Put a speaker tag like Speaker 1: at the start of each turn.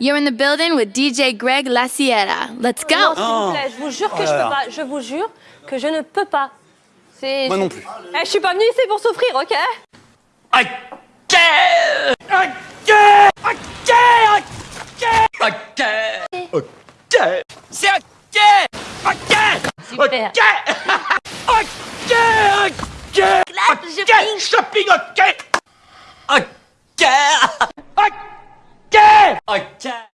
Speaker 1: You're in the building with DJ Greg La Sierra. Let's go.
Speaker 2: Non, s'il vous plaît, je vous jure que je peux pas. Je vous jure que je ne peux pas. C'est.
Speaker 3: Moi non plus.
Speaker 2: Eh, je suis pas venue ici pour souffrir, ok
Speaker 4: Ok Ok Ok Ok Ok C'est ok Ok
Speaker 2: Super.
Speaker 4: Ok Ok Ok Ok Shopping ok Ok Ok Ok